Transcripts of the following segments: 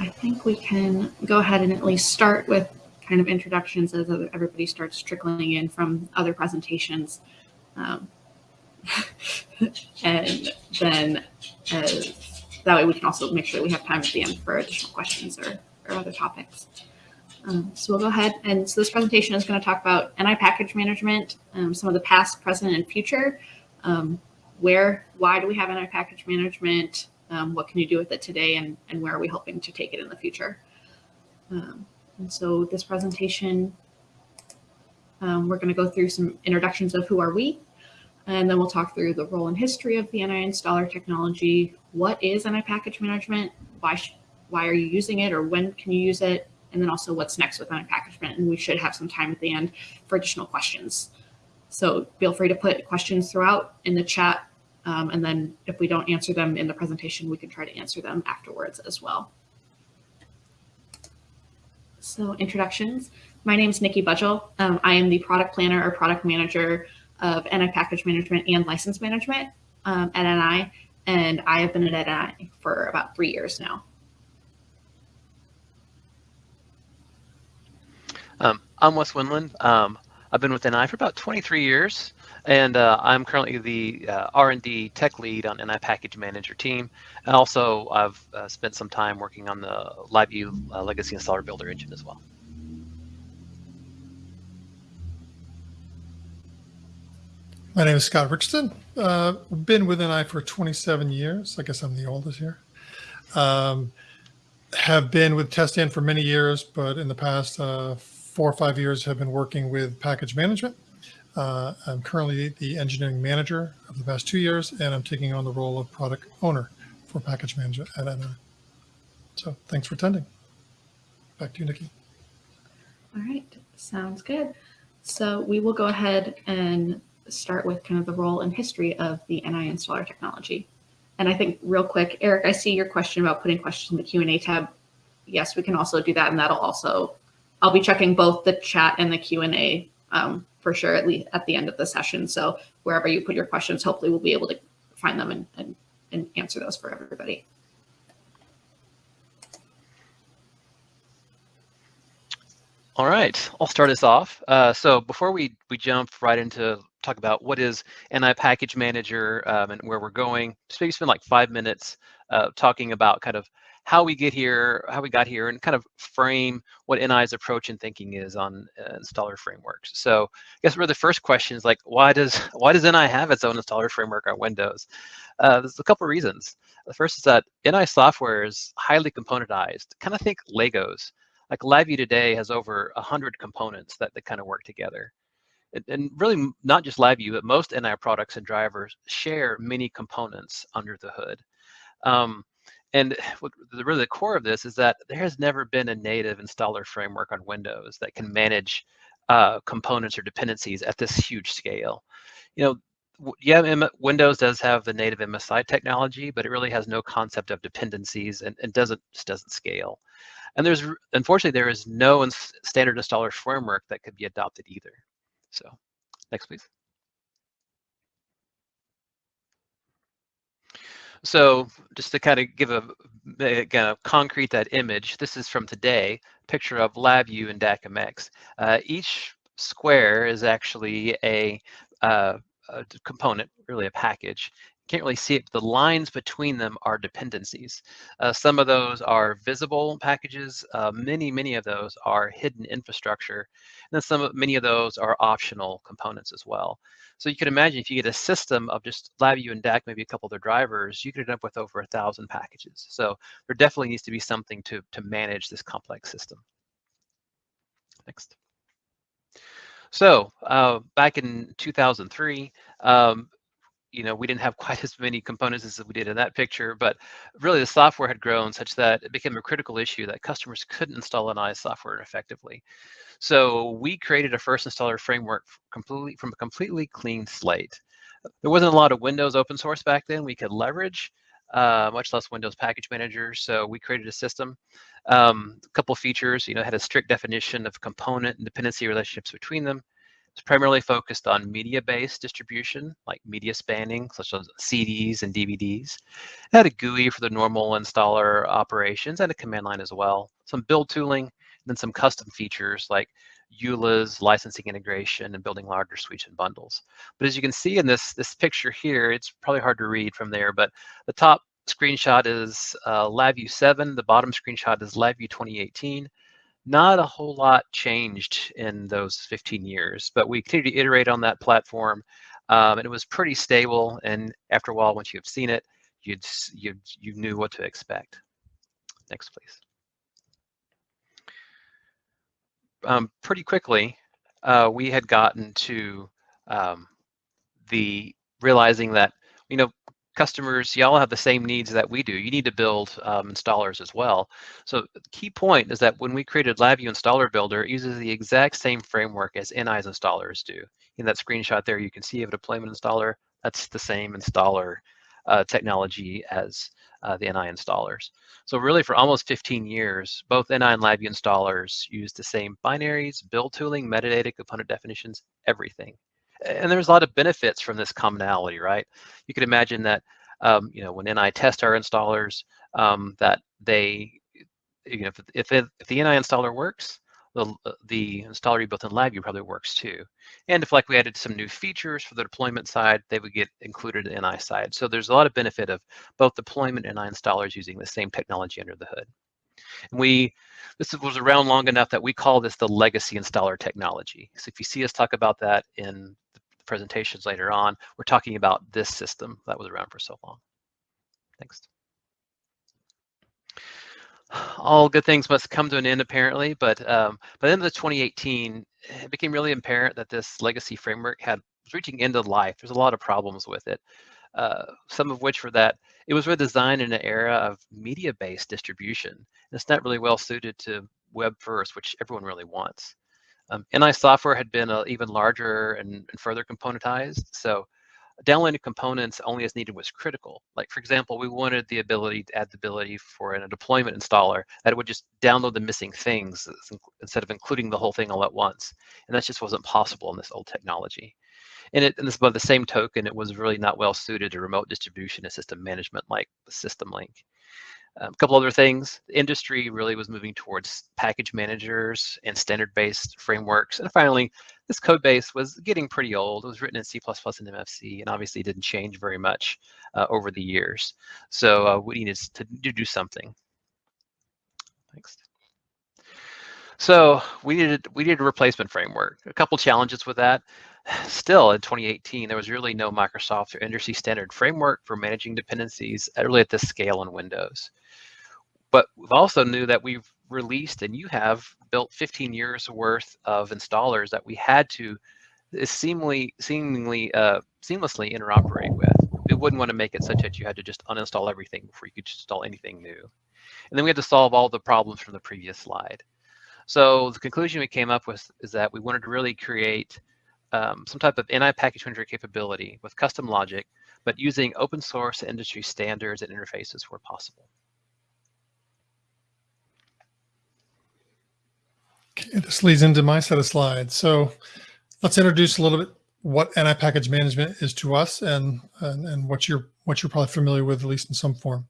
I think we can go ahead and at least start with kind of introductions as everybody starts trickling in from other presentations. Um, and then as, that way we can also make sure we have time at the end for additional questions or, or other topics. Um, so we'll go ahead and so this presentation is going to talk about NI package management, um, some of the past, present, and future. Um, where, why do we have NI package management? Um, what can you do with it today and, and where are we hoping to take it in the future? Um, and so this presentation, um, we're going to go through some introductions of who are we, and then we'll talk through the role and history of the NI installer technology. What is NI package management? Why, why are you using it or when can you use it? and then also what's next with NI package management? And we should have some time at the end for additional questions. So feel free to put questions throughout in the chat. Um, and then if we don't answer them in the presentation, we can try to answer them afterwards as well. So introductions. My name is Nikki Budgell. Um, I am the product planner or product manager of NI package management and license management um, at NI. And I have been at NI for about three years now. Um, I'm Wes Winland. Um, I've been with NI for about 23 years, and uh, I'm currently the uh, R&D tech lead on NI Package Manager team. And also, I've uh, spent some time working on the LabVIEW uh, Legacy Installer Builder engine as well. My name is Scott Richardson. Uh, been with NI for 27 years. I guess I'm the oldest here. Um, have been with TestStand for many years, but in the past uh, four or five years have been working with package management. Uh, I'm currently the engineering manager of the past two years, and I'm taking on the role of product owner for package management at NI. So thanks for attending. Back to you, Nikki. All right, sounds good. So we will go ahead and start with kind of the role and history of the NI installer technology. And I think real quick, Eric, I see your question about putting questions in the Q&A tab. Yes, we can also do that, and that'll also I'll be checking both the chat and the Q&A um, for sure at least at the end of the session. So wherever you put your questions, hopefully we'll be able to find them and, and, and answer those for everybody. All right, I'll start us off. Uh, so before we, we jump right into talk about what is NI Package Manager um, and where we're going, just maybe spend like five minutes uh, talking about kind of how we get here, how we got here, and kind of frame what NI's approach and thinking is on uh, installer frameworks. So I guess really the first question is like, why does why does NI have its own installer framework on Windows? Uh, there's a couple of reasons. The first is that NI software is highly componentized. Kind of think Legos. Like LabVIEW today has over 100 components that, that kind of work together. And, really not just LabVIEW, but most NI products and drivers share many components under the hood. Um, and what the, really the core of this is that there has never been a native installer framework on Windows that can manage uh, components or dependencies at this huge scale. You know, yeah, M Windows does have the native MSI technology, but it really has no concept of dependencies and, and doesn't just doesn't scale. And there's unfortunately there is no standard installer framework that could be adopted either. So, next please. So just to kind of give a, again, a concrete that image, this is from today, picture of LabVIEW and DAQmx. Uh, each square is actually a, uh, a component, really a package can't really see it, but the lines between them are dependencies. Uh, some of those are visible packages. Uh, many, many of those are hidden infrastructure. And then some, many of those are optional components as well. So you can imagine if you get a system of just LabVIEW and DAQ, maybe a couple of their drivers, you could end up with over a thousand packages. So there definitely needs to be something to, to manage this complex system. Next. So uh, back in 2003, um, you know, we didn't have quite as many components as we did in that picture, but really the software had grown such that it became a critical issue that customers couldn't install NI software effectively. So we created a first installer framework completely from a completely clean slate. There wasn't a lot of Windows open source back then we could leverage, uh, much less Windows Package Manager. So we created a system. Um, a couple features, you know, had a strict definition of component and dependency relationships between them It's primarily focused on media-based distribution, like media spanning, such as CDs and DVDs. It had a GUI for the normal installer operations and a command line as well. Some build tooling, and then some custom features like EULA's licensing integration and building larger suites and bundles. But as you can see in this, this picture here, it's probably hard to read from there, but the top screenshot is uh, LabVIEW 7, the bottom screenshot is LabVIEW 2018 not a whole lot changed in those 15 years, but we continue to iterate on that platform. Um, and it was pretty stable. And after a while, once you've seen it, you'd, you you knew what to expect. Next, please. Um, pretty quickly, uh, we had gotten to um, the realizing that, you know, customers, y'all have the same needs that we do. You need to build um, installers as well. So the key point is that when we created LabVIEW Installer Builder, it uses the exact same framework as NI's installers do. In that screenshot there, you can see a deployment installer. That's the same installer uh, technology as uh, the NI installers. So really for almost 15 years, both NI and LabVIEW installers use the same binaries, build tooling, metadata, component definitions, everything and there's a lot of benefits from this commonality, right? You could imagine that, um, you know, when NI test our installers, um, that they, you know, if, if, if the NI installer works, the, the installer you built in LabVIEW probably works too. And if like we added some new features for the deployment side, they would get included in NI side. So there's a lot of benefit of both deployment and NI installers using the same technology under the hood. And we, this was around long enough that we call this the legacy installer technology. So if you see us talk about that in the presentations later on, we're talking about this system that was around for so long. Next. All good things must come to an end, apparently, but um, by the end of 2018, it became really apparent that this legacy framework had was reaching end of life. There's a lot of problems with it. Uh, some of which were that it was redesigned in an era of media-based distribution. And it's not really well suited to web first, which everyone really wants. Um, NI software had been uh, even larger and, and, further componentized. So downloading components only as needed was critical. Like for example, we wanted the ability to add the ability for a deployment installer that it would just download the missing things instead of including the whole thing all at once. And that just wasn't possible in this old technology. And, it, and this, by the same token, it was really not well suited to remote distribution and system management like the System Link. Um, a couple other things, the industry really was moving towards package managers and standard-based frameworks. And finally, this code base was getting pretty old. It was written in C++ and MFC and obviously didn't change very much uh, over the years. So uh, we needed to, do something. Next. So we needed we needed a replacement framework. A couple challenges with that. Still, in 2018, there was really no Microsoft or industry standard framework for managing dependencies at really at this scale in Windows. But we've also knew that we've released and you have built 15 years worth of installers that we had to seemingly seemingly uh, seamlessly interoperate with. We wouldn't want to make it such that you had to just uninstall everything before you could install anything new. And then we had to solve all the problems from the previous slide. So the conclusion we came up with is that we wanted to really create um, some type of NI package manager capability with custom logic, but using open source industry standards and interfaces where possible. Okay, this leads into my set of slides. So let's introduce a little bit what NI package management is to us and, and, and what you're what you're probably familiar with, at least in some form.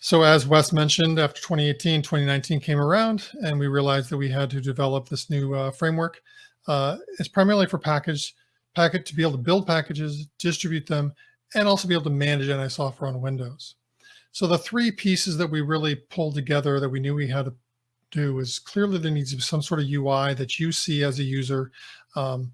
So as Wes mentioned, after 2018, 2019 came around and we realized that we had to develop this new uh, framework. Uh, it's primarily for package, packet to be able to build packages, distribute them, and also be able to manage NI software on Windows. So the three pieces that we really pulled together that we knew we had to do is clearly there needs to be some sort of UI that you see as a user. Um,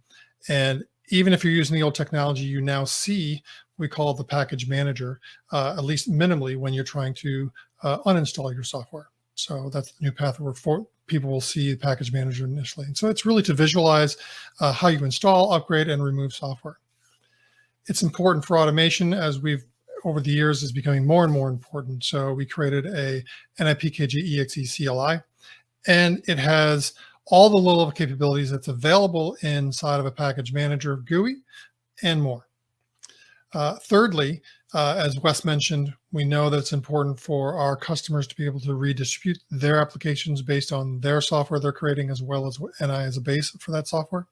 and even if you're using the old technology, you now see we call the package manager, uh, at least minimally when you're trying to uh, uninstall your software. So that's the new path we're for, people will see the package manager initially. And so it's really to visualize uh, how you install, upgrade, and remove software. It's important for automation as we've over the years is becoming more and more important. So we created a NIPKG EXE CLI, and it has all the low-level capabilities that's available inside of a package manager GUI and more. Uh, thirdly, uh, as Wes mentioned, we know that it's important for our customers to be able to redistribute their applications based on their software they're creating as well as NI as a base for that software.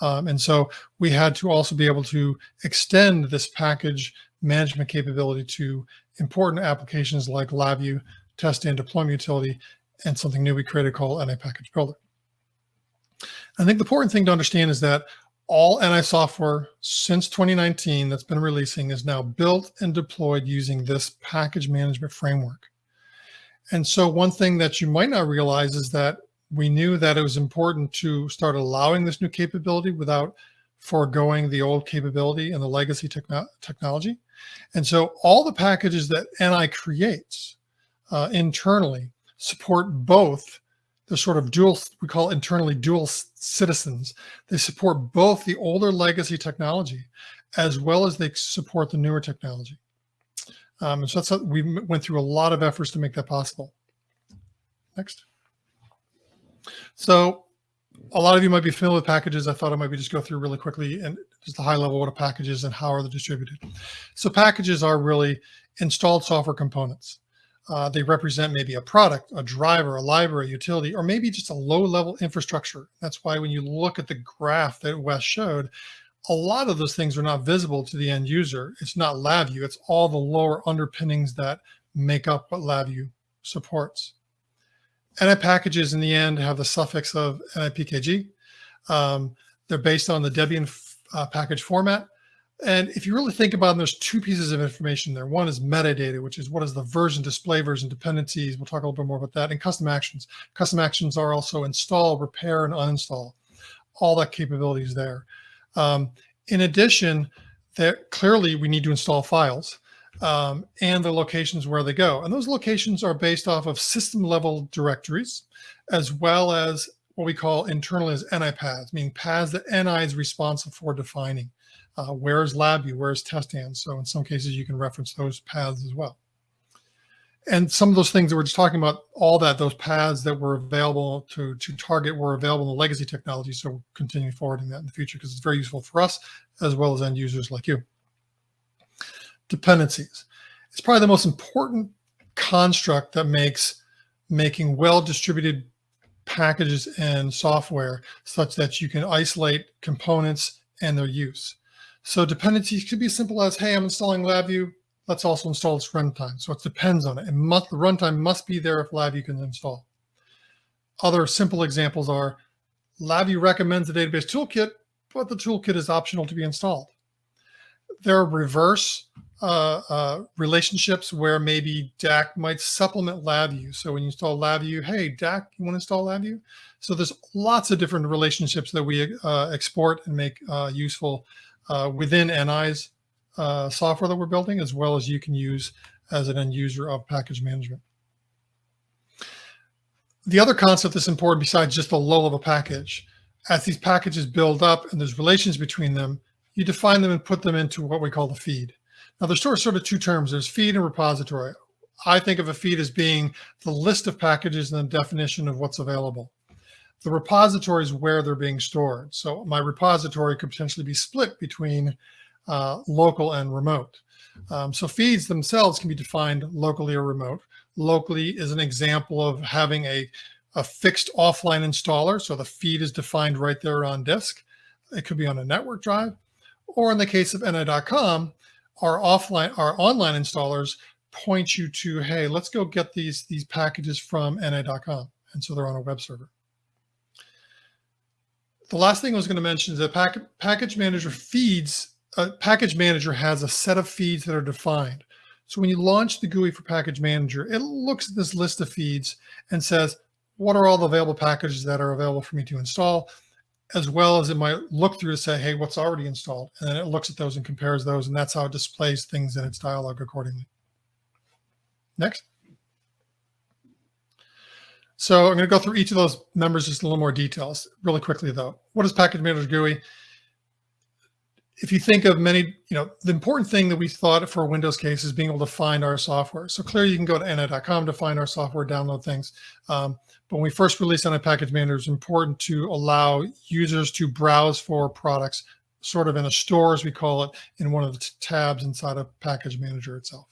Um, and so we had to also be able to extend this package management capability to important applications like LabVIEW, test and deployment utility, and something new we created called NI Package Builder. I think the important thing to understand is that all NI software since 2019 that's been releasing is now built and deployed using this package management framework. And so one thing that you might not realize is that we knew that it was important to start allowing this new capability without foregoing the old capability and the legacy techno technology. And so all the packages that NI creates uh, internally support both the sort of dual, we call internally dual citizens. They support both the older legacy technology as well as they support the newer technology. Um, and so that's, we went through a lot of efforts to make that possible. Next. So a lot of you might be familiar with packages. I thought I might be just go through really quickly and just the high level what a package is and how are they distributed. So packages are really installed software components. Uh, they represent maybe a product, a driver, a library, a utility, or maybe just a low level infrastructure. That's why when you look at the graph that Wes showed, a lot of those things are not visible to the end user. It's not LabVIEW, it's all the lower underpinnings that make up what LabVIEW supports. NI packages in the end have the suffix of NIPKG. Um, they're based on the Debian uh, package format. And if you really think about them, there's two pieces of information there. One is metadata, which is what is the version, display version, dependencies. We'll talk a little bit more about that. And custom actions. Custom actions are also install, repair, and uninstall. All that capability is there. Um, in addition, that clearly we need to install files um, and the locations where they go. And those locations are based off of system level directories, as well as what we call internally as NI paths, meaning paths that NI is responsible for defining. Uh, where's LabVIEW? Where's TestStand? So in some cases, you can reference those paths as well. And some of those things that we're just talking about, all that, those paths that were available to, to target were available in the legacy technology. So we're continuing forwarding that in the future because it's very useful for us as well as end users like you. Dependencies. It's probably the most important construct that makes making well-distributed packages and software such that you can isolate components and their use. So dependencies could be as simple as, hey, I'm installing LabVIEW. Let's also install its runtime. So it depends on it. it must, the runtime must be there if LabVIEW can install. Other simple examples are LabVIEW recommends the database toolkit, but the toolkit is optional to be installed. There are reverse uh, uh, relationships where maybe DAQ might supplement LabVIEW. So when you install LabVIEW, hey, DAQ, you want to install LabVIEW? So there's lots of different relationships that we uh, export and make uh, useful uh, within NI's uh, software that we're building, as well as you can use as an end user of package management. The other concept that's important besides just the low level package, as these packages build up and there's relations between them, you define them and put them into what we call the feed. Now there's sort of two terms, there's feed and repository. I think of a feed as being the list of packages and the definition of what's available. The repository is where they're being stored. So my repository could potentially be split between uh, local and remote. Um, so feeds themselves can be defined locally or remote. Locally is an example of having a, a fixed offline installer. So the feed is defined right there on disk. It could be on a network drive. Or in the case of NI.com, our offline, our online installers point you to, hey, let's go get these, these packages from NI.com. And so they're on a web server. The last thing I was going to mention is that pack, package manager feeds, uh, package manager has a set of feeds that are defined. So when you launch the GUI for package manager, it looks at this list of feeds and says, what are all the available packages that are available for me to install? As well as it might look through to say, hey, what's already installed? And then it looks at those and compares those. And that's how it displays things in its dialog accordingly. Next. So I'm going to go through each of those members just a little more details really quickly though. What is package manager GUI? If you think of many, you know, the important thing that we thought for Windows case is being able to find our software. So clearly you can go to ni.com to find our software, download things. Um, but when we first released NI Package Manager, it's important to allow users to browse for products sort of in a store, as we call it, in one of the tabs inside of Package Manager itself.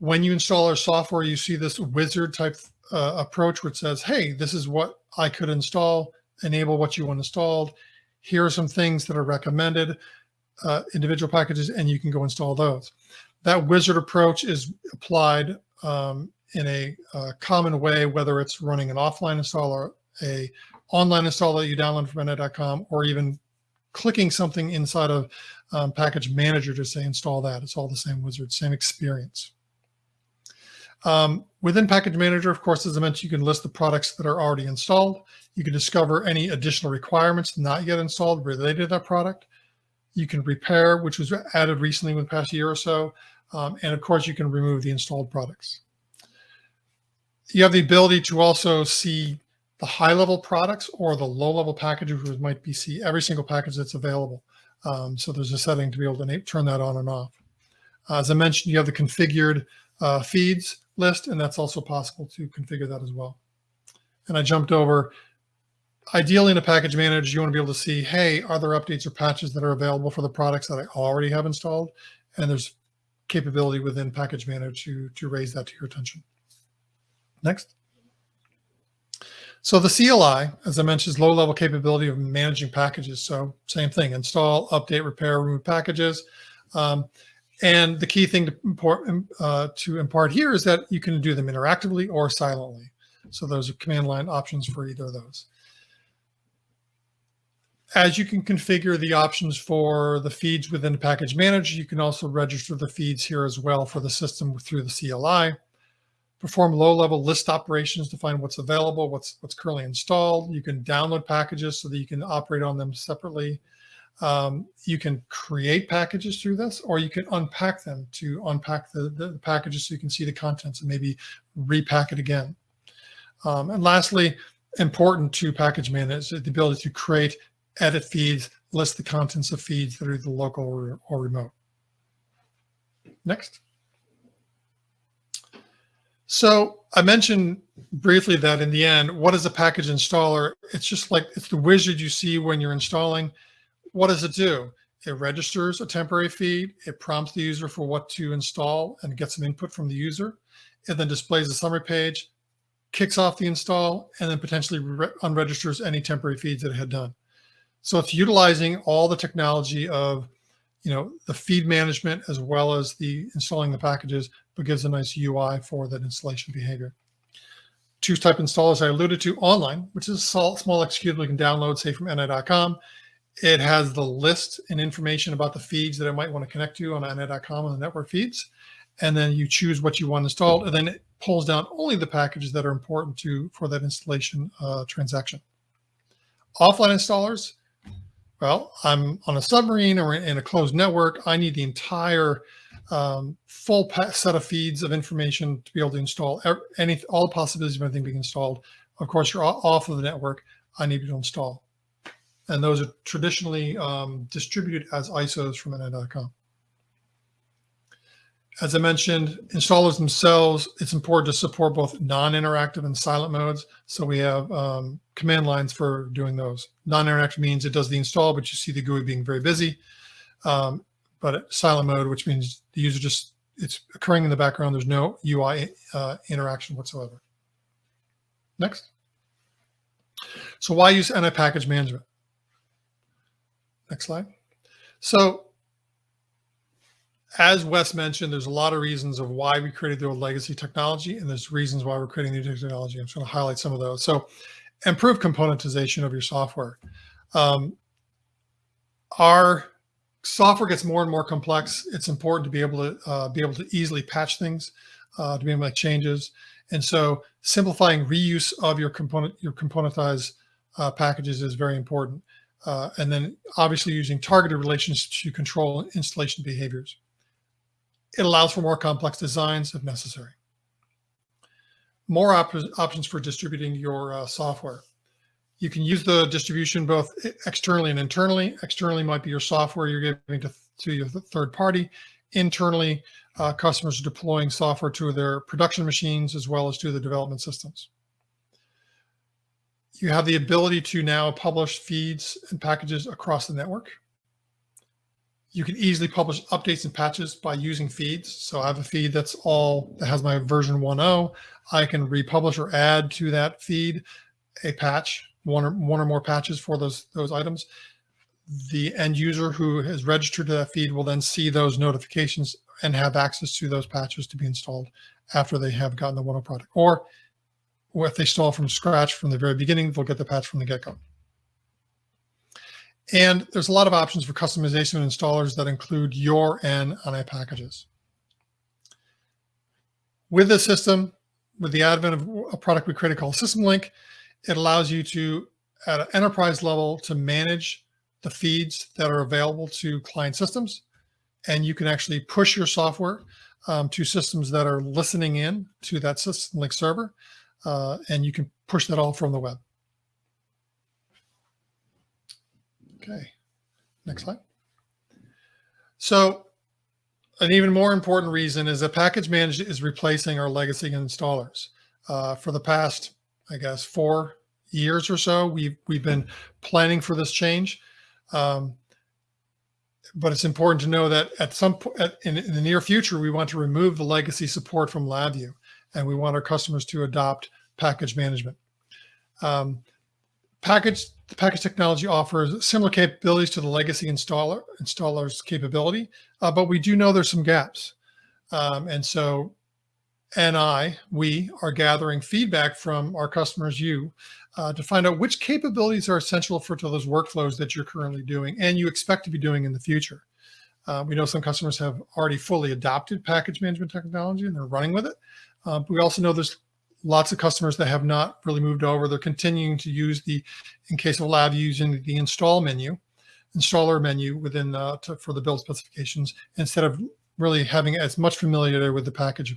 When you install our software, you see this wizard type uh, approach, which says, hey, this is what I could install, enable what you want installed. Here are some things that are recommended, uh, individual packages, and you can go install those. That wizard approach is applied um, in a uh, common way, whether it's running an offline install or a online install that you download from NI.com, or even clicking something inside of um, Package Manager to say install that. It's all the same wizard, same experience. Um, within Package Manager, of course, as I mentioned, you can list the products that are already installed. You can discover any additional requirements not yet installed related to that product. You can repair, which was added recently in the past year or so. Um, and of course, you can remove the installed products. You have the ability to also see the high level products or the low level packages, which might be see every single package that's available. Um, so there's a setting to be able to turn that on and off. As I mentioned, you have the configured uh, feeds list, and that's also possible to configure that as well. And I jumped over, ideally in a package manager, you want to be able to see, hey, are there updates or patches that are available for the products that I already have installed? And there's capability within package manager to, to raise that to your attention. Next. So the CLI, as I mentioned, is low level capability of managing packages. So same thing, install, update, repair, remove packages. Um, and the key thing to import, uh, to impart here is that you can do them interactively or silently. So those are command line options for either of those. As you can configure the options for the feeds within package manager, you can also register the feeds here as well for the system through the CLI. Perform low-level list operations to find what's available, what's what's currently installed. You can download packages so that you can operate on them separately. Um, you can create packages through this, or you can unpack them to unpack the, the, the packages so you can see the contents and maybe repack it again. Um, and lastly, important to package manage is the ability to create, edit feeds, list the contents of feeds that are either local or, or remote. Next. So I mentioned briefly that in the end, what is a package installer? It's just like it's the wizard you see when you're installing what does it do? It registers a temporary feed. It prompts the user for what to install and gets some input from the user. It then displays a summary page, kicks off the install, and then potentially unregisters any temporary feeds that it had done. So it's utilizing all the technology of, you know, the feed management as well as the installing the packages, but gives a nice UI for that installation behavior. Two type installers I alluded to online, which is a small executable you can download, say from ni.com. It has the list and information about the feeds that I might want to connect to on NI.com on the network feeds. And then you choose what you want installed, and then it pulls down only the packages that are important to for that installation uh, transaction. Offline installers, well, I'm on a submarine or in a closed network. I need the entire um, full set of feeds of information to be able to install any all possibilities of anything being installed. Of course, you're off of the network. I need you to install and those are traditionally um, distributed as ISOs from NI.com. As I mentioned, installers themselves, it's important to support both non-interactive and silent modes. So we have um, command lines for doing those. Non-interactive means it does the install, but you see the GUI being very busy. Um, but silent mode, which means the user just, it's occurring in the background. There's no UI uh, interaction whatsoever. Next. So why use NI package management? Next slide. So as Wes mentioned, there's a lot of reasons of why we created the old legacy technology, and there's reasons why we're creating new technology. I'm just going to highlight some of those. So improve componentization of your software. Um, our software gets more and more complex. It's important to be able to uh, be able to easily patch things, uh, to be able to make changes. And so simplifying reuse of your component, your componentized uh, packages is very important. Uh, and then obviously using targeted relations to control installation behaviors. It allows for more complex designs if necessary. More op options for distributing your uh, software. You can use the distribution both externally and internally. Externally might be your software you're giving to, to your third party. Internally, uh, customers are deploying software to their production machines as well as to the development systems you have the ability to now publish feeds and packages across the network. You can easily publish updates and patches by using feeds. So I have a feed that's all that has my version 1.0. I can republish or add to that feed a patch, one or one or more patches for those those items. The end user who has registered to that feed will then see those notifications and have access to those patches to be installed after they have gotten the 1.0 product. Or or if they install from scratch from the very beginning, they'll get the patch from the get-go. And there's a lot of options for customization of installers that include your and NI packages. With this system, with the advent of a product we created called System Link, it allows you to, at an enterprise level, to manage the feeds that are available to client systems. And you can actually push your software um, to systems that are listening in to that System Link server uh, and you can push that all from the web. Okay, next slide. So an even more important reason is that package management is replacing our legacy installers. Uh, for the past, I guess, four years or so, we've, we've been planning for this change. Um, but it's important to know that at some point in, in, the near future, we want to remove the legacy support from LabVIEW and we want our customers to adopt package management. Um, package the package technology offers similar capabilities to the legacy installer installer's capability, uh, but we do know there's some gaps. Um, and so and I, we are gathering feedback from our customers, you, uh, to find out which capabilities are essential for those workflows that you're currently doing and you expect to be doing in the future. Uh, we know some customers have already fully adopted package management technology and they're running with it. Uh, we also know there's lots of customers that have not really moved over. They're continuing to use the, in case of lab, using the install menu, installer menu within uh, to, for the build specifications instead of really having as much familiarity with the package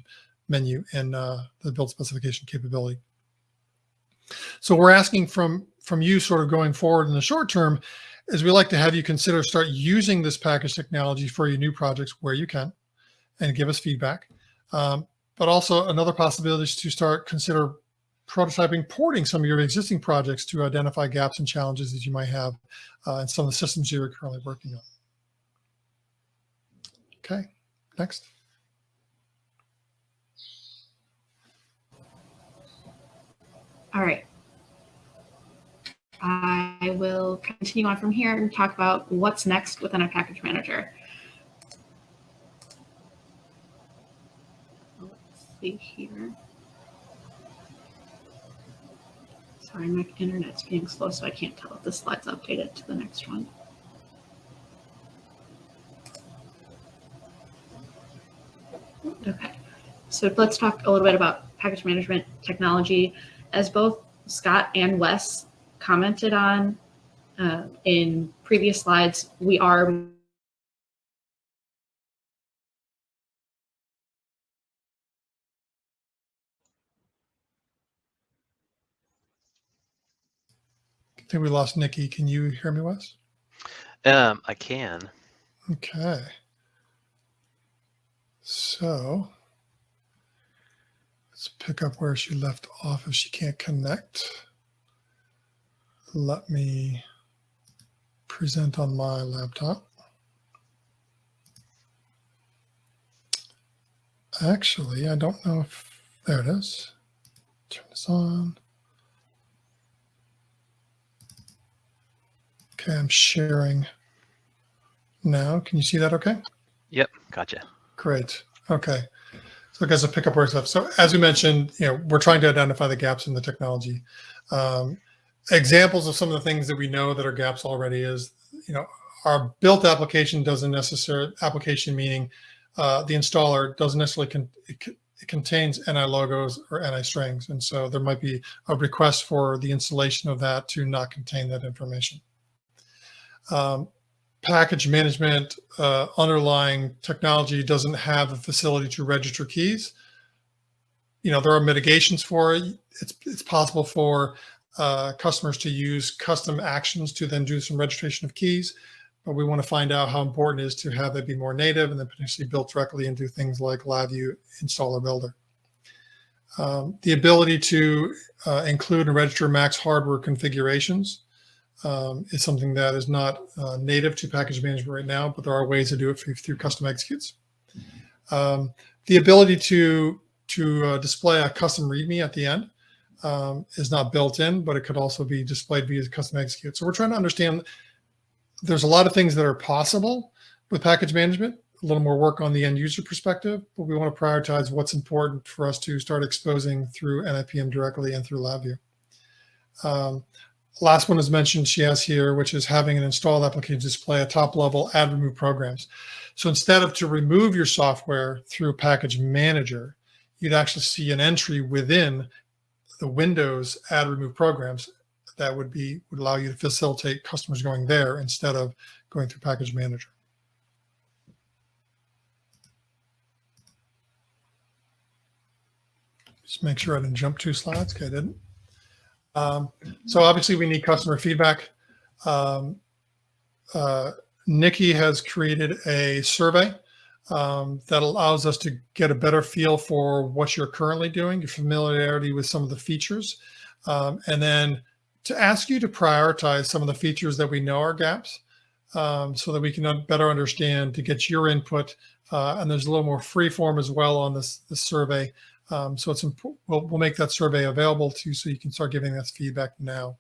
menu and uh, the build specification capability. So we're asking from from you sort of going forward in the short term is we like to have you consider start using this package technology for your new projects where you can and give us feedback. Um, but also another possibility is to start consider prototyping porting some of your existing projects to identify gaps and challenges that you might have uh, in some of the systems you're currently working on. Okay, next. All right. I will continue on from here and talk about what's next within a package manager. Here. Sorry, my internet's being slow, so I can't tell if the slide's updated to the next one. Okay, so let's talk a little bit about package management technology. As both Scott and Wes commented on uh, in previous slides, we are think we lost Nikki. Can you hear me, Wes? Um, I can. Okay. So let's pick up where she left off if she can't connect. Let me present on my laptop. Actually, I don't know if, there it is. Turn this on. Okay, I'm sharing now. Can you see that okay? Yep, gotcha. Great. Okay. So I guess I'll pick up where up. So as we mentioned, you know, we're trying to identify the gaps in the technology. Um, examples of some of the things that we know that are gaps already is, you know, our built application doesn't necessarily, application meaning uh, the installer doesn't necessarily, con it, it contains NI logos or NI strings. And so there might be a request for the installation of that to not contain that information um, package management uh, underlying technology doesn't have a facility to register keys. You know, there are mitigations for it. It's, it's possible for uh, customers to use custom actions to then do some registration of keys, but we want to find out how important it is to have that be more native and then potentially built directly into things like LabVIEW Installer Builder. Um, the ability to uh, include and register max hardware configurations um, is something that is not uh, native to package management right now, but there are ways to do it through, through custom executes. Um, the ability to to uh, display a custom README at the end um, is not built in, but it could also be displayed via custom execute. So we're trying to understand there's a lot of things that are possible with package management, a little more work on the end user perspective, but we want to prioritize what's important for us to start exposing through NIPM directly and through LabVIEW. Um, last one is mentioned she has here, which is having an installed application display a top level add remove programs. So instead of to remove your software through package manager, you'd actually see an entry within the Windows add remove programs that would be would allow you to facilitate customers going there instead of going through package manager. Just make sure I didn't jump two slides. Okay, I didn't. Um, so obviously we need customer feedback. Um, uh, Nikki has created a survey um, that allows us to get a better feel for what you're currently doing, your familiarity with some of the features, um, and then to ask you to prioritize some of the features that we know are gaps um, so that we can better understand to get your input. Uh, and there's a little more free form as well on this, this survey. Um, so it's important. We'll, we'll make that survey available to you so you can start giving us feedback now.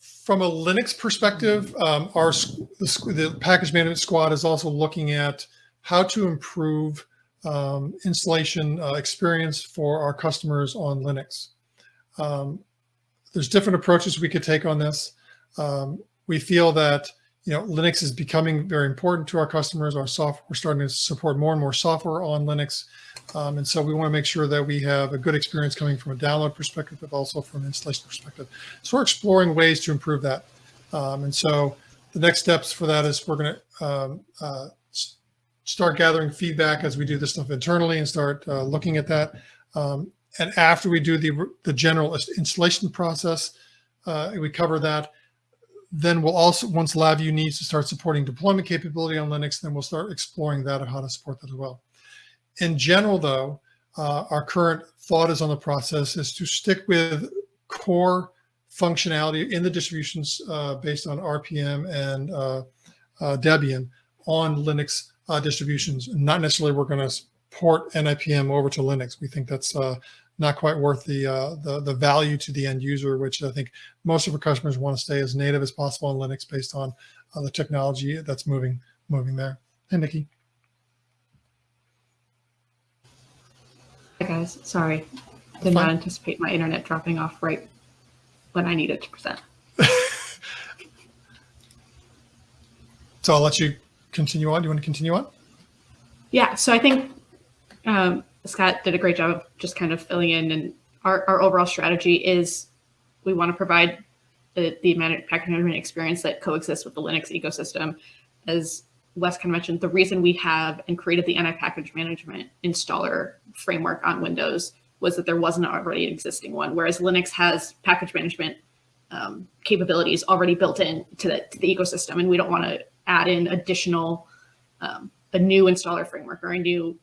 From a Linux perspective, um, our the, the, package management squad is also looking at how to improve um, installation uh, experience for our customers on Linux. Um, there's different approaches we could take on this. Um, we feel that you know Linux is becoming very important to our customers. Our software, we're starting to support more and more software on Linux, um, and so we want to make sure that we have a good experience coming from a download perspective, but also from an installation perspective. So we're exploring ways to improve that, um, and so the next steps for that is we're going to um, uh, start gathering feedback as we do this stuff internally and start uh, looking at that. Um, and after we do the the general installation process, uh, we cover that then we'll also, once LabVIEW needs to start supporting deployment capability on Linux, then we'll start exploring that and how to support that as well. In general, though, uh, our current thought is on the process is to stick with core functionality in the distributions uh, based on RPM and uh, uh, Debian on Linux uh, distributions. Not necessarily we're going to port NIPM over to Linux. We think that's uh, not quite worth the, uh, the, the value to the end user, which I think most of our customers want to stay as native as possible on Linux based on uh, the technology that's moving moving there. Hey, Nikki. Hi guys, sorry. Did not anticipate my internet dropping off right when I needed to present. so I'll let you continue on. Do you want to continue on? Yeah, so I think um, Scott did a great job of just kind of filling in. And our, our overall strategy is we want to provide the, the package management experience that coexists with the Linux ecosystem. As Wes kind of mentioned, the reason we have and created the NI package management installer framework on Windows was that there wasn't already an existing one, whereas Linux has package management um, capabilities already built in to the, to the ecosystem. And we don't want to add in additional, um, a new installer framework or a new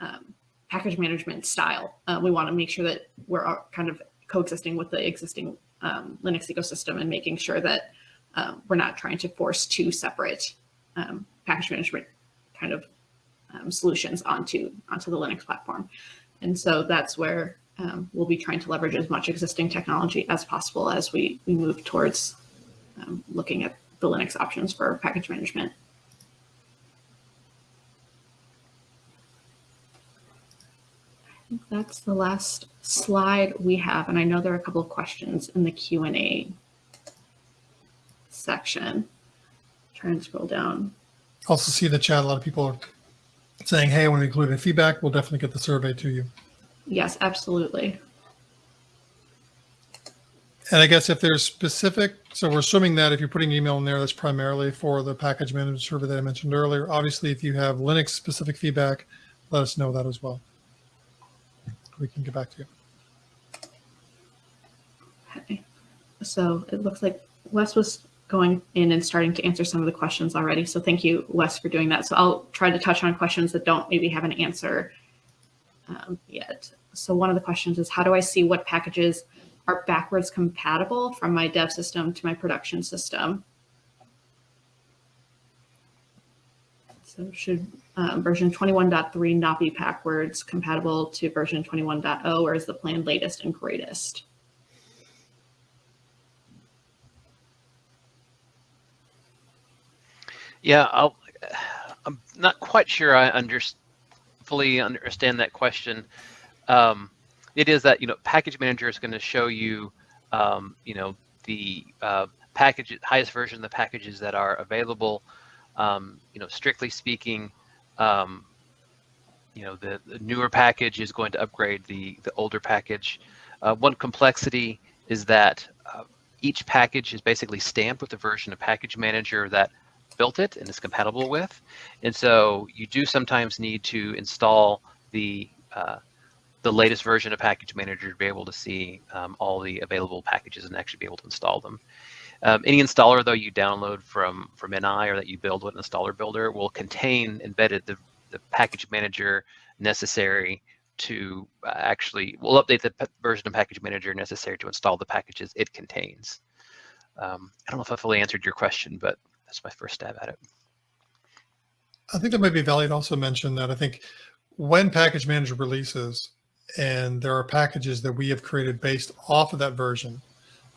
um, package management style. Uh, we want to make sure that we're kind of coexisting with the existing um, Linux ecosystem and making sure that um, we're not trying to force two separate um, package management kind of um, solutions onto onto the Linux platform. And so that's where um, we'll be trying to leverage as much existing technology as possible as we, we move towards um, looking at the Linux options for package management. Think that's the last slide we have. And I know there are a couple of questions in the Q&A section. Try and scroll down. Also see the chat. A lot of people are saying, hey, I want to include any feedback. We'll definitely get the survey to you. Yes, absolutely. And I guess if there's specific, so we're assuming that if you're putting email in there, that's primarily for the package management survey that I mentioned earlier. Obviously, if you have Linux specific feedback, let us know that as well we can get back to you. Okay. So it looks like Wes was going in and starting to answer some of the questions already. So thank you, Wes, for doing that. So I'll try to touch on questions that don't maybe have an answer um, yet. So one of the questions is, how do I see what packages are backwards compatible from my dev system to my production system? So should um, version 21.3 not be backwards compatible to version 21.0 or is the plan latest and greatest? Yeah, I'll, I'm not quite sure I under, fully understand that question. Um, it is that you know package manager is going to show you um, you know the uh, package highest version of the packages that are available. Um, you know, strictly speaking, um, you know the, the, newer package is going to upgrade the the older package. Uh, one complexity is that uh, each package is basically stamped with the version of package manager that built it and is compatible with. And so you do sometimes need to install the uh, the latest version of Package Manager to be able to see um, all the available packages and actually be able to install them. Um, any installer, though, you download from from NI or that you build with an installer builder will contain embedded the, the package manager necessary to uh, actually, will update the version of package manager necessary to install the packages it contains. Um, I don't know if I fully answered your question, but that's my first stab at it. I think that might be valid to also mention that I think when package manager releases and there are packages that we have created based off of that version,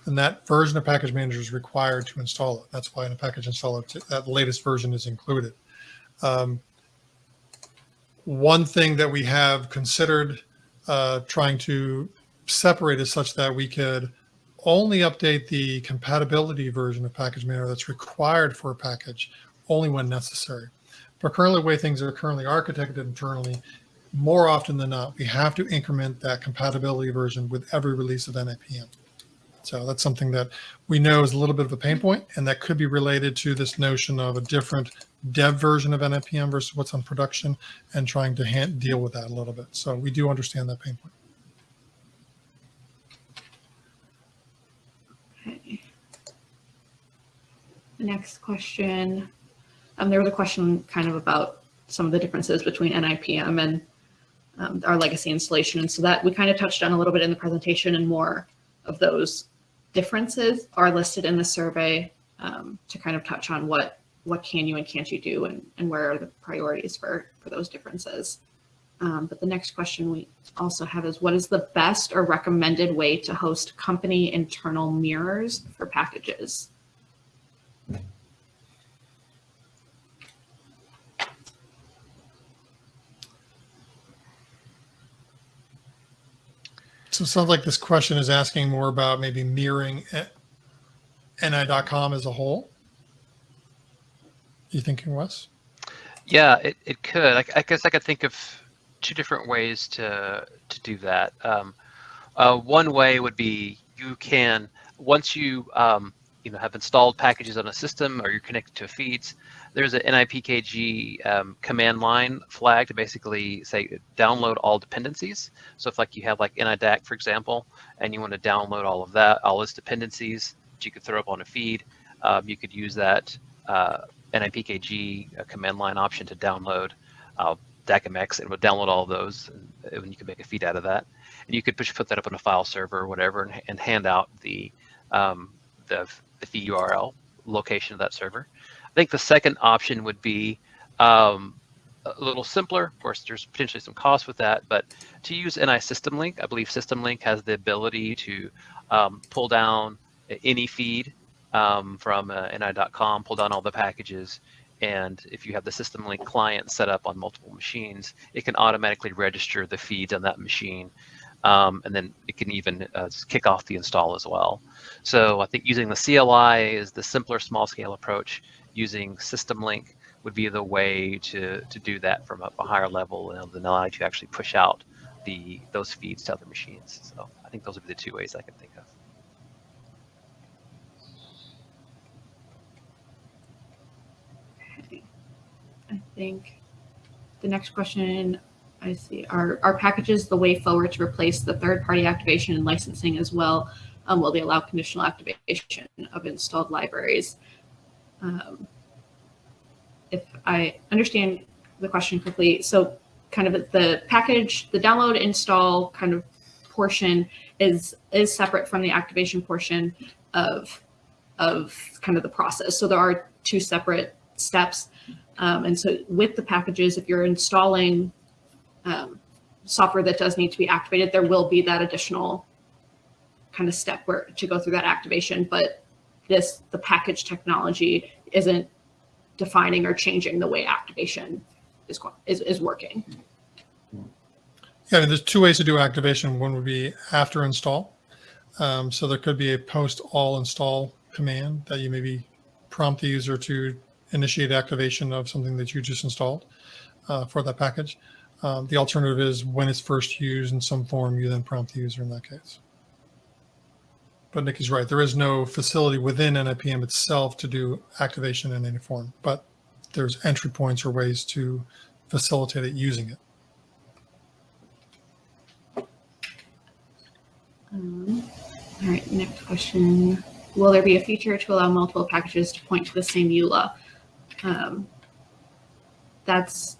and that version of package manager is required to install it. That's why in a package installer, that latest version is included. Um, one thing that we have considered uh, trying to separate is such that we could only update the compatibility version of package manager that's required for a package only when necessary. But currently the way things are currently architected internally, more often than not, we have to increment that compatibility version with every release of NIPM. So that's something that we know is a little bit of a pain point, and that could be related to this notion of a different dev version of NIPM versus what's on production and trying to deal with that a little bit. So we do understand that pain point. Next question, um, there was a question kind of about some of the differences between NIPM and um, our legacy installation. And so that we kind of touched on a little bit in the presentation and more of those differences are listed in the survey um, to kind of touch on what what can you and can't you do and, and where are the priorities for, for those differences. Um, but the next question we also have is what is the best or recommended way to host company internal mirrors for packages? So it sounds like this question is asking more about maybe mirroring ni.com as a whole. You thinking, Wes? Yeah, it, it could. I, I guess I could think of two different ways to to do that. Um, uh, one way would be you can once you um, you know have installed packages on a system or you're connected to feeds. There's an NIPKG um, command line flag to basically say download all dependencies. So if like you have like NI-DAQ for example, and you want to download all of that, all its dependencies that you could throw up on a feed, um, you could use that uh, NIPKG uh, command line option to download uh, DAQmx and would download all those and, you can make a feed out of that. And you could push, put that up on a file server or whatever and, and hand out the, um, the, the feed URL location of that server. I think the second option would be um, a little simpler. Of course, there's potentially some cost with that, but to use NI System Link, I believe System Link has the ability to um, pull down any feed um, from uh, ni.com, pull down all the packages, and if you have the system link client set up on multiple machines, it can automatically register the feeds on that machine. Um, and then it can even uh, kick off the install as well. So I think using the CLI is the simpler small scale approach. Using system link would be the way to, to do that from a, a higher level and allow you to actually push out the those feeds to other machines. So I think those would be the two ways I can think of. I think the next question I see are, are packages the way forward to replace the third party activation and licensing as well um, will they allow conditional activation of installed libraries? Um, if I understand the question correctly, so kind of the package, the download install kind of portion is is separate from the activation portion of of kind of the process. So there are two separate steps. Um, and so with the packages, if you're installing um, software that does need to be activated, there will be that additional kind of step where to go through that activation. But this, the package technology isn't defining or changing the way activation is, is, is working. Yeah, I mean, there's two ways to do activation. One would be after install. Um, so there could be a post all install command that you maybe prompt the user to initiate activation of something that you just installed uh, for that package. Um, the alternative is when it's first used in some form, you then prompt the user in that case. But Nick is right. There is no facility within NIPM itself to do activation in any form, but there's entry points or ways to facilitate it using it. Um, all right, next question. Will there be a feature to allow multiple packages to point to the same EULA? Um, that's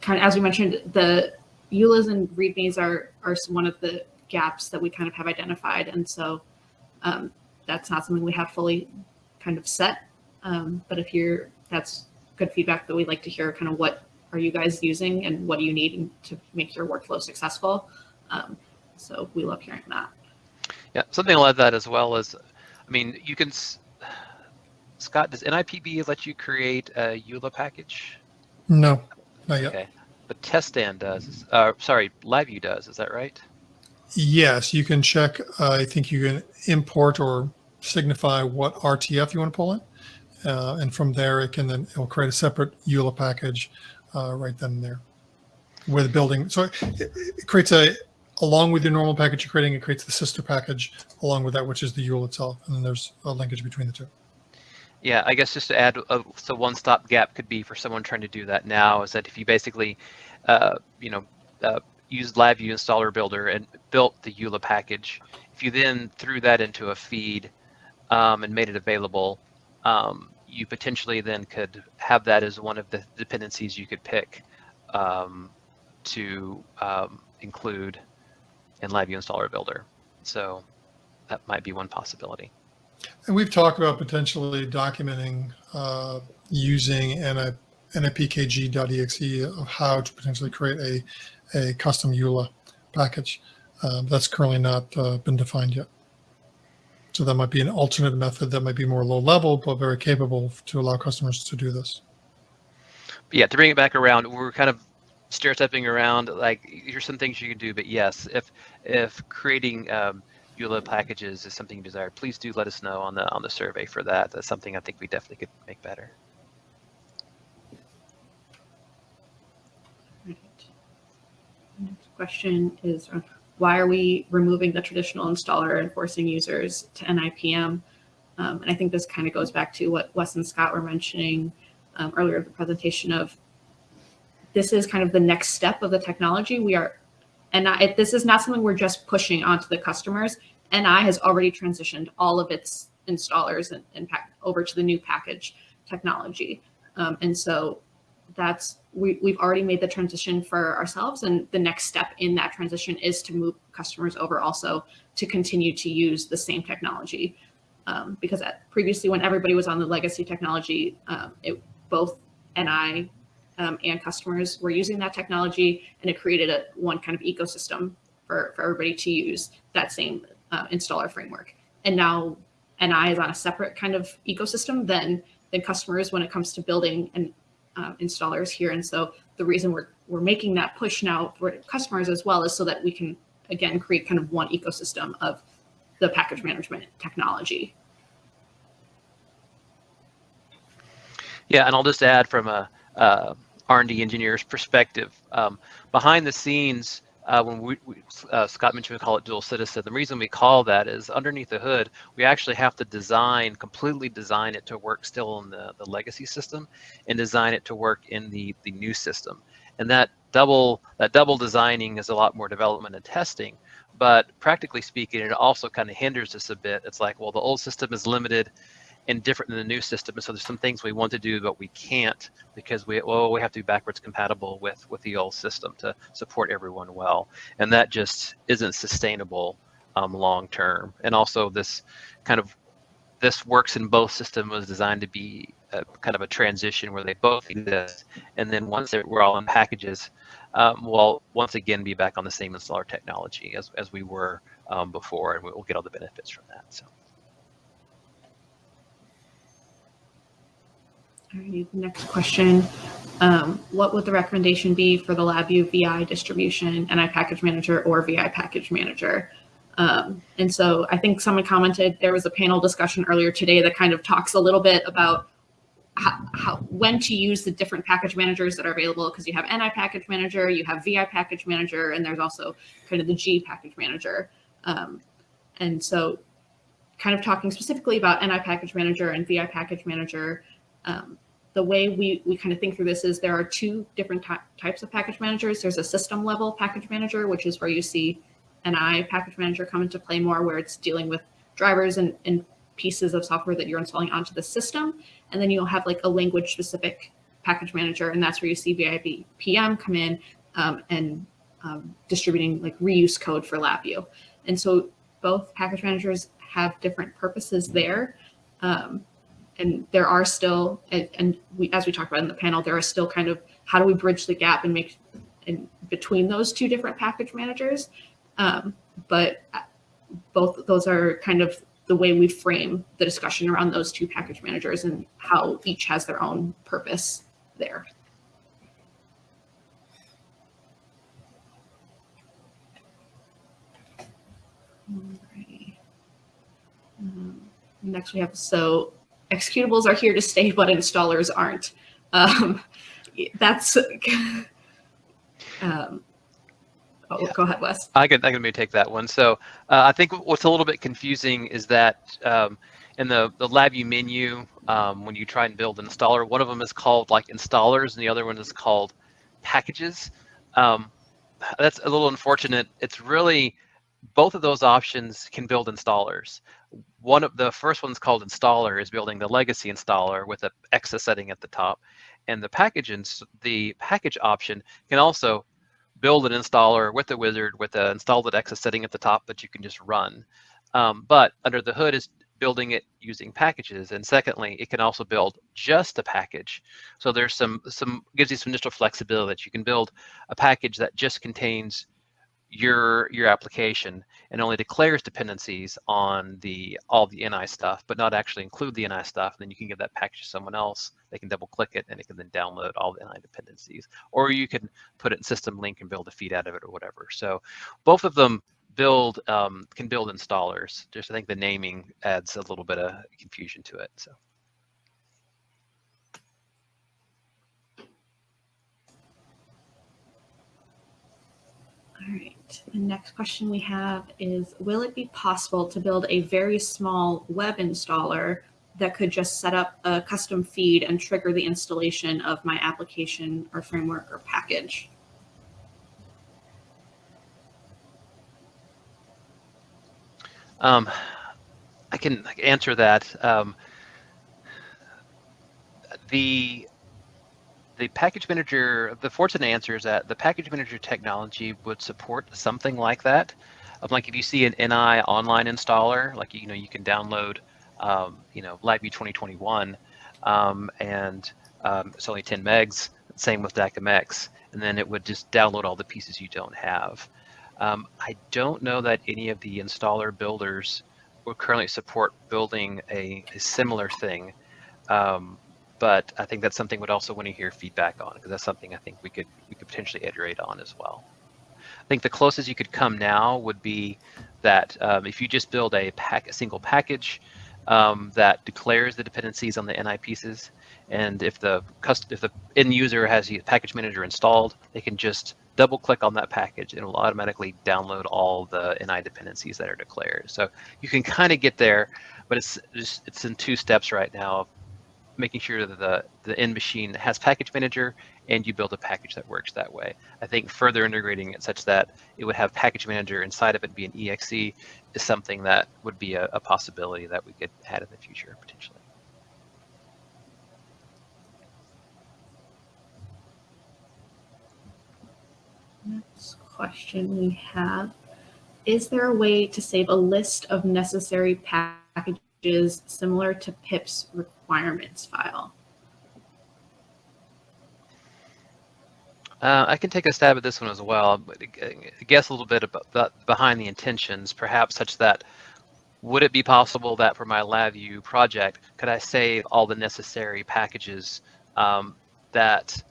kind of, as we mentioned, the EULAs and READMEs are, are one of the gaps that we kind of have identified. And so um, that's not something we have fully kind of set. Um, but if you're, that's good feedback that we'd like to hear kind of what are you guys using and what do you need to make your workflow successful. Um, so we love hearing that. Yeah, something like that as well as, I mean, you can, Scott, does NIPB let you create a EULA package? No, not yet. Okay, but TestStand does, uh, sorry, LabVIEW does, is that right? Yes, you can check. Uh, I think you can import or signify what RTF you want to pull in. Uh, and from there, it can then, it'll create a separate EULA package uh, right then and there with building. So it, it, creates a, along with your normal package you're creating, it creates the sister package along with that, which is the EULA itself. And then there's a linkage between the two. Yeah, I guess just to add, uh, so one stop gap could be for someone trying to do that now is that if you basically, uh, you know, uh, used LabVIEW installer builder and built the EULA package, if you then threw that into a feed um, and made it available, um, you potentially then could have that as one of the dependencies you could pick um, to um, include in LabVIEW installer builder. So that might be one possibility. And we've talked about potentially documenting uh, using NI, nipkg.exe of how to potentially create a, a custom EULA package. Um, that's currently not uh, been defined yet. So that might be an alternate method that might be more low level, but very capable to allow customers to do this. But yeah, to bring it back around, we're kind of stair stepping around. Like, here's some things you can do. But yes, if if creating um, EULA packages is something you desire, please do let us know on the on the survey for that. That's something I think we definitely could make better. Right. Next question is why are we removing the traditional installer and forcing users to NIPM? Um, and I think this kind of goes back to what Wes and Scott were mentioning um, earlier in the presentation of this is kind of the next step of the technology. We are, and I, this is not something we're just pushing onto the customers. NI has already transitioned all of its installers and, and over to the new package technology. Um, and so that's we, we've already made the transition for ourselves and the next step in that transition is to move customers over also to continue to use the same technology. Um, because at, previously when everybody was on the legacy technology um, it both NI um, and customers were using that technology and it created a one kind of ecosystem for, for everybody to use that same uh, installer framework. And now NI is on a separate kind of ecosystem than than customers when it comes to building and um, installers here. And so the reason we're, we're making that push now for customers as well is so that we can, again, create kind of one ecosystem of the package management technology. Yeah, and I'll just add from a uh, R&D engineer's perspective, um, behind the scenes, uh, when we, we uh, Scott mentioned we call it dual citizen. The reason we call that is underneath the hood, we actually have to design, completely design it to work still in the, the legacy system and design it to work in the, the new system. And that double, that double designing is a lot more development and testing, but practically speaking, it also kind of hinders us a bit. It's like, well, the old system is limited and different than the new system. And so there's some things we want to do, but we can't because we well we have to be backwards compatible with with the old system to support everyone well, and that just isn't sustainable um, long term. And also this kind of this works in both systems was designed to be a, kind of a transition where they both exist, and then once we're all in packages, um, we'll once again be back on the same installer technology as as we were um, before, and we'll get all the benefits from that. So. Alrighty, next question. Um, what would the recommendation be for the LabVIEW VI distribution, NI package manager or VI package manager? Um, and so I think someone commented there was a panel discussion earlier today that kind of talks a little bit about how, how when to use the different package managers that are available because you have NI package manager, you have VI package manager, and there's also kind of the G package manager. Um, and so kind of talking specifically about NI package manager and VI package manager, um, the way we, we kind of think through this is there are two different ty types of package managers. There's a system level package manager, which is where you see NI package manager come into play more, where it's dealing with drivers and, and pieces of software that you're installing onto the system. And then you'll have like a language specific package manager, and that's where you see VIP PM come in um, and um, distributing like reuse code for LabVIEW. And so both package managers have different purposes there. Um, and there are still, and, and, we, as we talked about in the panel, there are still kind of how do we bridge the gap and make and between those two different package managers. Um, but both those are kind of the way we frame the discussion around those two package managers and how each has their own purpose there. Um, next we have so executables are here to stay, but installers aren't. Um, that's um, oh, yeah. go ahead, Wes. I can I can maybe take that one. So uh, I think what's a little bit confusing is that um, in the the LabVIEW menu, um, when you try and build an installer, one of them is called like installers, and the other one is called packages. Um, that's a little unfortunate. It's really both of those options can build installers. One of the first one's called installer is building the legacy installer with a EXE setting at the top. And the package ins the package option can also build an installer with the wizard with an installed EXE setting at the top that you can just run. Um, but under the hood is building it using packages. And secondly, it can also build just a package. So there's some, some gives you some initial flexibility that you can build a package that just contains your your application and only declares dependencies on the all the NI stuff, but not actually include the NI stuff. Then you can give that package to someone else. They can double click it and it can then download all the NI dependencies. Or you can put it in system link and build a feed out of it or whatever. So both of them build um, can build installers. Just I think the naming adds a little bit of confusion to it. So. All right. The next question we have is, will it be possible to build a very small web installer that could just set up a custom feed and trigger the installation of my application or framework or package? Um, I can answer that. Um, the the package manager, the fortunate answer is that the package manager technology would support something like that. Um, like if you see an NI online installer, like you know you can download, um, you know LabVIEW 2021, um, and um, it's only 10 megs. Same with DAQmx, and then it would just download all the pieces you don't have. Um, I don't know that any of the installer builders will currently support building a, a similar thing. Um, but I think that's something we'd also want to hear feedback on because that's something I think we could we could potentially iterate on as well. I think the closest you could come now would be that um, if you just build a pack a single package um, that declares the dependencies on the NI pieces, and if the if the end user has the package manager installed, they can just double click on that package and it will automatically download all the NI dependencies that are declared. So you can kind of get there, but it's just it's in two steps right now making sure that the, the end machine has package manager and you build a package that works that way. I think further integrating it such that it would have package manager inside of it be an exe is something that would be a, a possibility that we could add in the future potentially. Next question we have, is there a way to save a list of necessary packages similar to PIP's requirements file? Uh, I can take a stab at this one as well, but guess a little bit about behind the intentions, perhaps such that would it be possible that for my LabVIEW project, could I save all the necessary packages um, that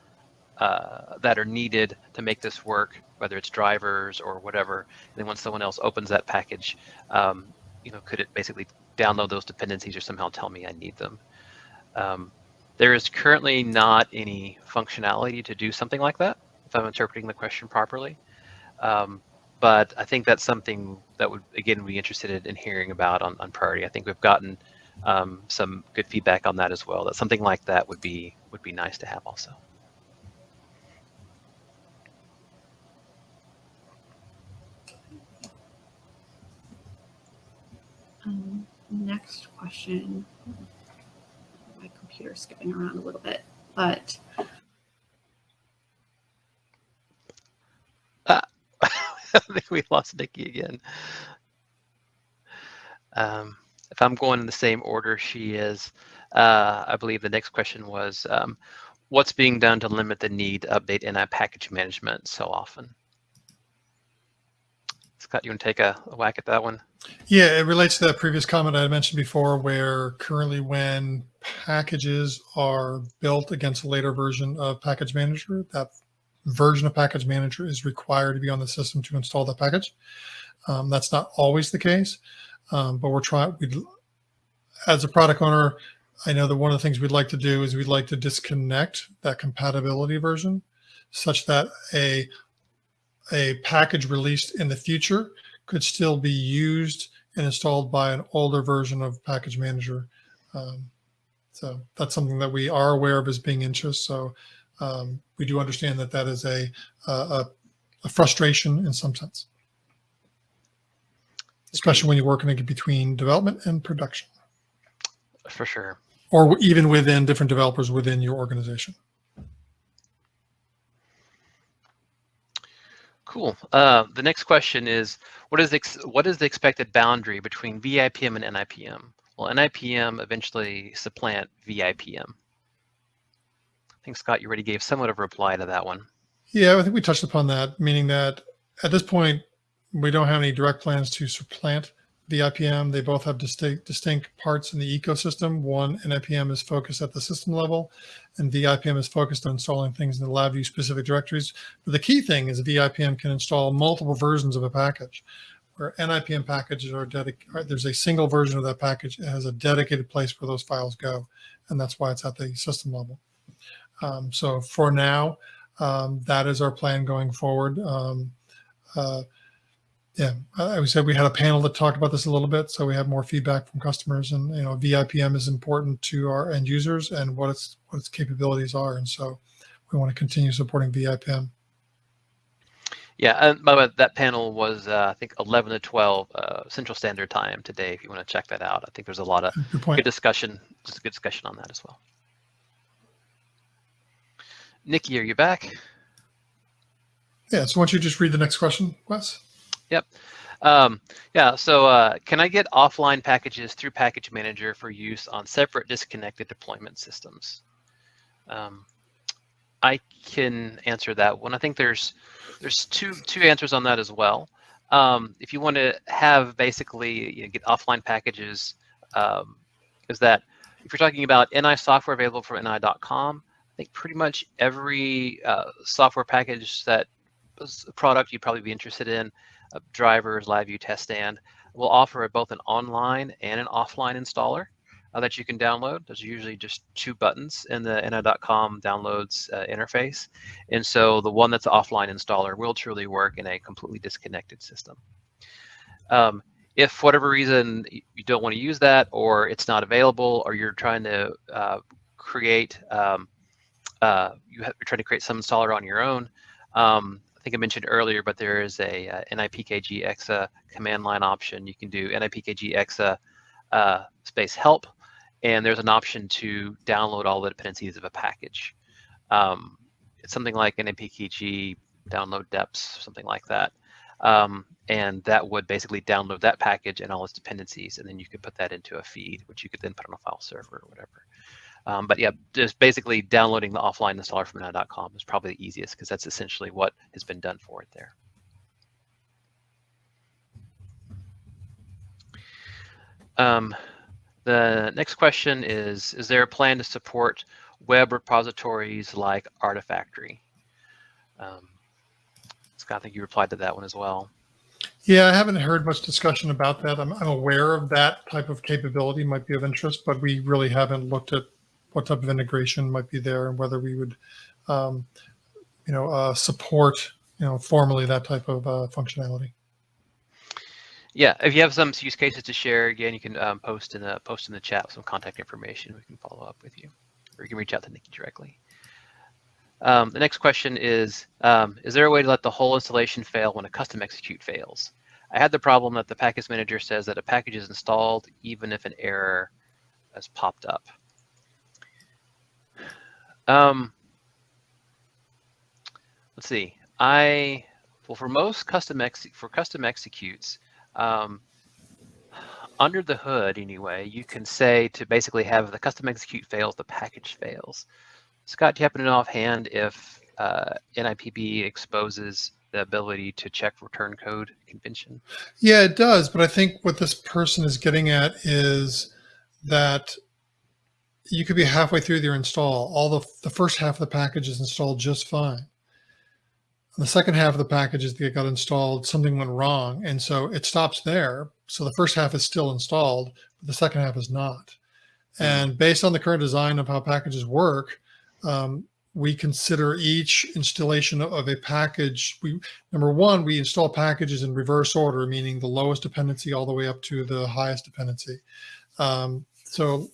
uh, that are needed to make this work, whether it's drivers or whatever. And then once someone else opens that package, um, you know, could it basically download those dependencies or somehow tell me I need them? Um, there is currently not any functionality to do something like that, if I'm interpreting the question properly. Um, but I think that's something that would, again, be interested in hearing about on, on priority. I think we've gotten um, some good feedback on that as well, that something like that would be would be nice to have also. Um, next question. My computer's skipping around a little bit, but I think we lost Nikki again. Um, if I'm going in the same order she is, uh, I believe the next question was, um, what's being done to limit the need to update NI package management so often? Scott, you want to take a, a whack at that one? Yeah, it relates to that previous comment I mentioned before, where currently when packages are built against a later version of Package Manager, that version of Package Manager is required to be on the system to install that package. Um, that's not always the case, um, but we're trying. We, as a product owner, I know that one of the things we'd like to do is we'd like to disconnect that compatibility version, such that a a package released in the future could still be used and installed by an older version of package manager. Um, so that's something that we are aware of as being interest. So um, we do understand that that is a, a, a frustration in some sense, especially when you're working between development and production. For sure. Or even within different developers within your organization. Cool. Uh, the next question is, what is what is the expected boundary between VIPM and NIPM? Will NIPM eventually supplant VIPM? I think Scott, you already gave somewhat of a reply to that one. Yeah, I think we touched upon that, meaning that at this point, we don't have any direct plans to supplant VIPM. They both have distinct, distinct parts in the ecosystem. One, NIPM is focused at the system level, and VIPM is focused on installing things in the LabVIEW specific directories. But the key thing is VIPM can install multiple versions of a package. Where NIPM packages are dedicated, there's a single version of that package. It has a dedicated place where those files go, and that's why it's at the system level. Um, so for now, um, that is our plan going forward. Um, uh, yeah, I said we had a panel that talked about this a little bit, so we have more feedback from customers. And you know, VIPM is important to our end users and what its what its capabilities are, and so we want to continue supporting VIPM. Yeah, and by the way, that panel was uh, I think 11 to 12 uh, Central Standard Time today. If you want to check that out, I think there's a lot of good, point. good discussion, just a good discussion on that as well. Nikki, are you back? Yeah. So why don't you just read the next question, Wes? Yep. Um, yeah, so uh, can I get offline packages through Package Manager for use on separate disconnected deployment systems? Um, I can answer that one. I think there's there's two two answers on that as well. Um, if you want to have basically you know, get offline packages, um, is that if you're talking about NI software available from NI.com, I think pretty much every uh, software package that product you'd probably be interested in drivers, LabVIEW TestStand will offer both an online and an offline installer. uh, that you can download. There's usually just two buttons in the ni.com downloads uh, interface. And so the one that's offline installer will truly work in a completely disconnected system. Um, if for whatever reason you don't want to use that or it's not available or you're trying to uh, create, um, uh, you have, you're trying to create some installer on your own, um, I think I mentioned earlier, but there is a uh, nipkg exe command line option. You can do nipkg exe uh, space help, and there's an option to download all the dependencies of a package. Um, it's something like nipkg download deps, something like that. Um, and that would basically download that package and all its dependencies, and then you could put that into a feed, which you could then put on a file server or whatever. Um, but yeah, just basically downloading the offline installer from ni.com is probably the easiest because that's essentially what has been done for it there. Um, the next question is, is there a plan to support web repositories like Artifactory? Um, Scott, I think you replied to that one as well. Yeah, I haven't heard much discussion about that. I'm, I'm aware of that type of capability might be of interest, but we really haven't looked at what type of integration might be there and whether we would, um, you know, uh, support, you know, formally that type of uh, functionality. Yeah, if you have some use cases to share, again, you can um, post in the post in the chat some contact information. We can follow up with you, or you can reach out to Nikki directly. Um, the next question is, um, is there a way to let the whole installation fail when a custom execute fails? I had the problem that the package manager says that a package is installed even if an error has popped up. Um, let's see. I well for most custom for custom executes, um, under the hood anyway, you can say to basically have the custom execute fails, the package fails. Scott, do you happen to know offhand if uh, NIPB exposes the ability to check return code convention? Yeah, it does. But I think what this person is getting at is that you could be halfway through your install. All the, the first half of the package is installed just fine. The second half of the package that got installed, something went wrong. And so it stops there. So the first half is still installed, but the second half is not. Hmm. And based on the current design of how packages work, um, we consider each installation of a package. We number one, we install packages in reverse order, meaning the lowest dependency all the way up to the highest dependency. Um, so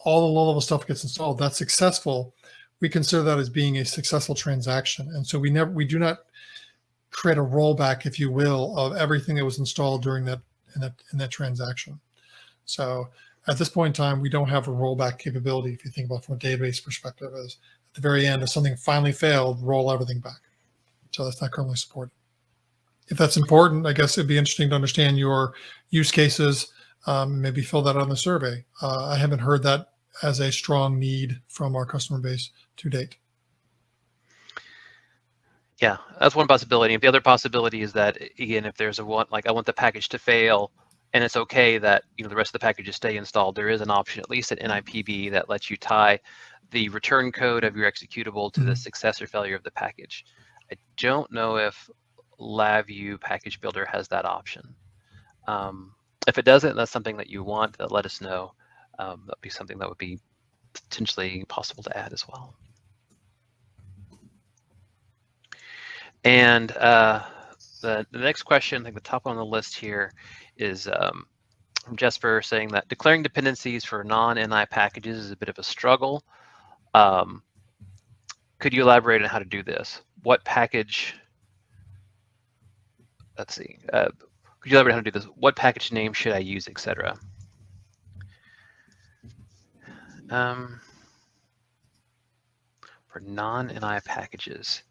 all the low-level stuff gets installed. That's successful. We consider that as being a successful transaction, and so we never we do not create a rollback, if you will, of everything that was installed during that in that in that transaction. So at this point in time, we don't have a rollback capability. If you think about from a database perspective, as at the very end, if something finally failed, roll everything back. So that's not currently supported. If that's important, I guess it'd be interesting to understand your use cases, um, maybe fill that out on the survey. Uh, I haven't heard that as a strong need from our customer base to date. Yeah, that's one possibility. The other possibility is that, again, if there's a one, like I want the package to fail, and it's okay that you know the rest of the packages stay installed. There is an option, at least at NIPB, that lets you tie the return code of your executable to mm -hmm. the mm-hmm. success or failure of the package. I don't know if LabVIEW Package Builder has that option. Um, if it doesn't, that's something that you want, to let us know. Um, that'd be something that would be potentially possible to add as well. And uh, the, the next question, I think the top on the list here, is um, from Jesper saying that declaring dependencies for non-NI packages is a bit of a struggle. Um, could you elaborate on how to do this? What package, let's see, uh, could you elaborate how to do this? What package name should I use, etc. Um, for non-NI packages.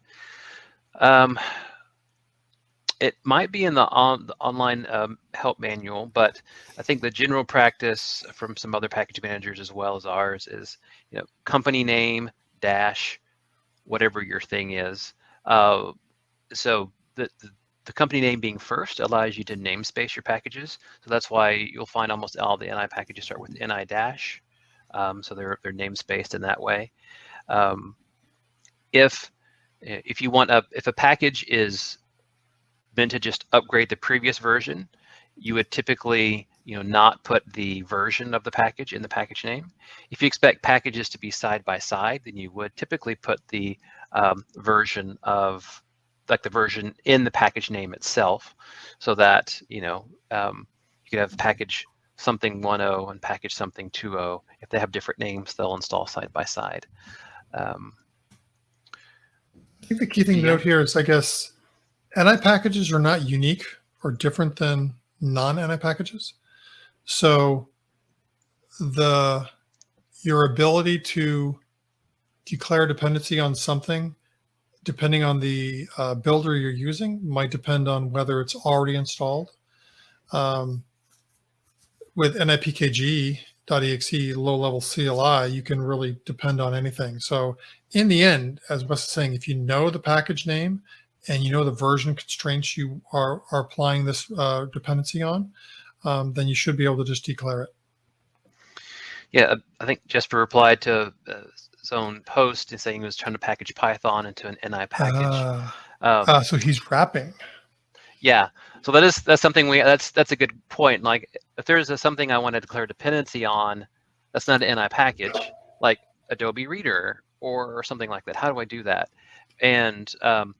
Um, it might be in the, on, the online um, help manual, but I think the general practice from some other package managers as well as ours is, you know, company name dash whatever your thing is. Uh, so the, the, the company name being first allows you to namespace your packages. So that's why you'll find almost all the NI packages start with NI dash. Um, so they're they're namespaced in that way. Um, if if you want a if a package is meant to just upgrade the previous version, you would typically you know, not put the version of the package in the package name. If you expect packages to be side by side, then you would typically put the um, version of like the version in the package name itself so that, you know, um, you could have package something 1.0 and package something 2.0. If they have different names, they'll install side by side. Um, I think the key thing to note here is, I guess, NI packages are not unique or different than non-NI packages. So the your ability to declare dependency on something, depending on the uh, builder you're using, might depend on whether it's already installed. Um, with nipkg.exe low-level CLI, you can really depend on anything. So in the end, as Wes is saying, if you know the package name and you know the version constraints you are, are applying this uh, dependency on, um, then you should be able to just declare it. Yeah, I think Jesper replied to uh, own post and saying he was trying to package Python into an NI package. Ah, Um, ah, so he's wrapping. yeah, so that is that's something we that's that's a good point. Like if there's a, something I want to declare dependency on, that's not an NI package, like Adobe Reader or, or something like that. How do I do that? And um,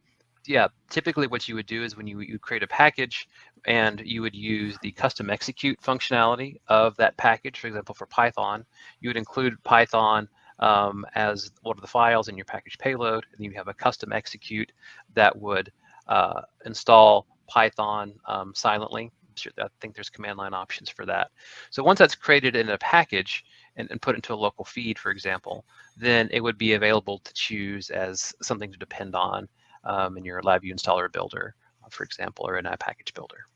yeah, typically what you would do is when you, you create a package and you would use the custom execute functionality of that package. For example, for Python, you would include Python um, as one of the files in your package payload, and you have a custom execute that would uh, install Python um, silently. I think there's command line options for that. So once that's created in a package and, and put into a local feed, for example, then it would be available to choose as something to depend on um, in your LabVIEW installer builder, for example, or in a package builder.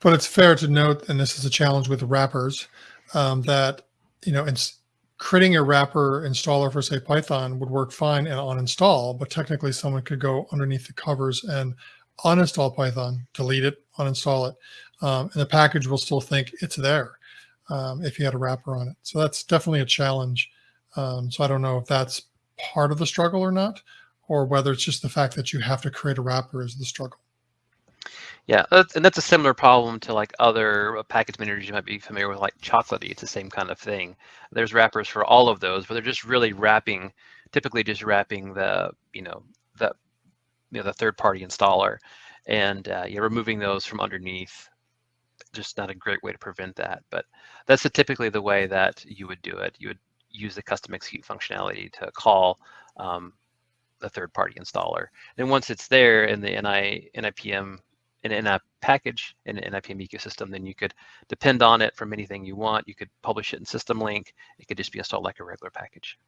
But it's fair to note, and this is a challenge with wrappers, um, that you know, it's creating a wrapper installer for say Python would work fine and on install, but technically someone could go underneath the covers and uninstall Python, delete it, uninstall it, um, and the package will still think it's there um, if you had a wrapper on it. So that's definitely a challenge. Um, so I don't know if that's part of the struggle or not, or whether it's just the fact that you have to create a wrapper is the struggle. Yeah, and that's a similar problem to like other uh, package managers you might be familiar with, like Chocolatey. It's the same kind of thing. There's wrappers for all of those, but they're just really wrapping, typically just wrapping the, you know, the, you know, the third-party installer, and uh, you're removing those from underneath. Just not a great way to prevent that, but that's typically the way that you would do it. You would use the custom execute functionality to call um, the third-party installer, and once it's there in the NI NIPM in, a package in an NIPM ecosystem, then you could depend on it from anything you want. You could publish it in system link. It could just be installed like a regular package.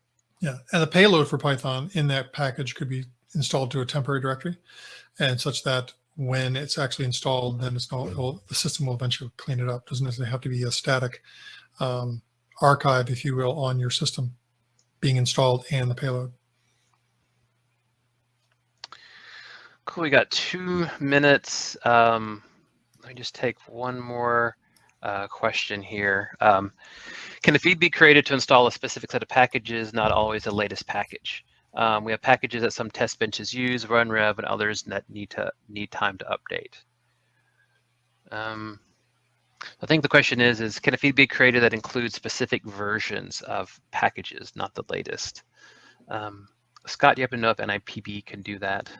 Yeah, and the payload for Python in that package could be installed to a temporary directory, and such that when it's actually installed, then it's not, the system will eventually clean it up. Doesn't necessarily have to be a static um, archive, if you will, on your system being installed and the payload. Cool. We got two minutes. Um, let me just take one more uh, question here. Um, can a feed be created to install a specific set of packages, not always the latest package? Um, we have packages that some test benches use, RunRev, and others that need to need time to update. Um, I think the question is, is can a feed be created that includes specific versions of packages, not the latest? Um, Scott, do you happen to know if NIPB can do that?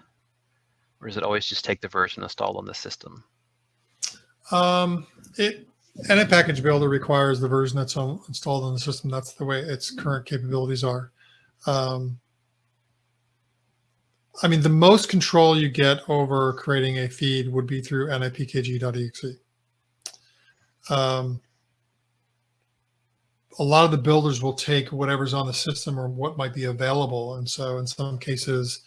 Or is it always just take the version installed on the system? Um, it and a package builder requires the version that's on, installed on the system. That's the way its current capabilities are. Um, I mean, the most control you get over creating a feed would be through nipkg.exe. Um, a lot of the builders will take whatever's on the system or what might be available. And so in some cases,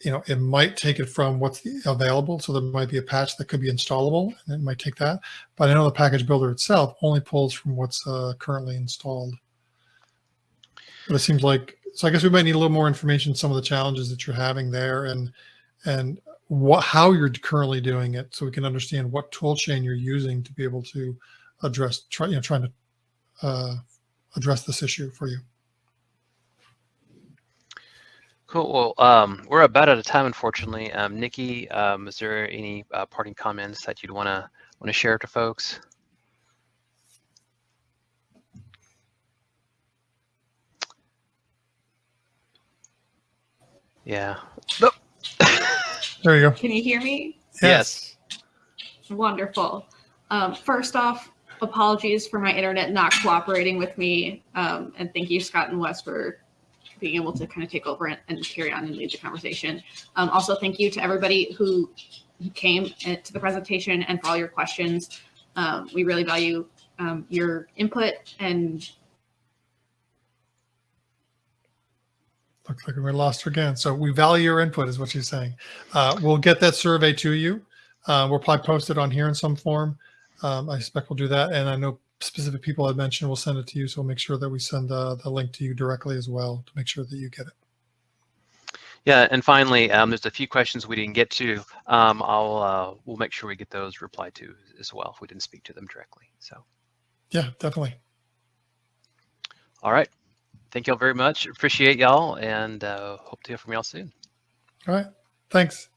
you know, it might take it from what's available. So there might be a patch that could be installable and it might take that. But I know the package builder itself only pulls from what's uh, currently installed. But it seems like, so I guess we might need a little more information, some of the challenges that you're having there and, and what, how you're currently doing it so we can understand what tool chain you're using to be able to address, try, you know, trying to uh, address this issue for you. Cool. Well, um, we're about out of time, unfortunately. Um, Nikki, um, is there any uh, parting comments that you'd want to want to share to folks? Yeah. Nope. there you go. Can you hear me? Yes. yes. Wonderful. Um, first off, apologies for my internet not cooperating with me, um, and thank you, Scott and Wes, for being able to kind of take over and, and carry on and lead the conversation. Um, also, thank you to everybody who came uh, to the presentation and for all your questions. Um, we really value um, your input and Looks like we lost her again. So we value your input is what she's saying. Uh, we'll get that survey to you. Uh, we'll probably post it on here in some form. Um, I suspect we'll do that. And I know specific people I mentioned will send it to you. So we'll make sure that we send uh, the link to you directly as well to make sure that you get it. Yeah, and finally, um, there's a few questions we didn't get to. Um, I'll uh, we'll make sure we get those replied to as well if we didn't speak to them directly. So, Yeah, definitely. all right. Thank y'all very much. Appreciate y'all, and uh, hope to hear from y'all soon. All right. Thanks.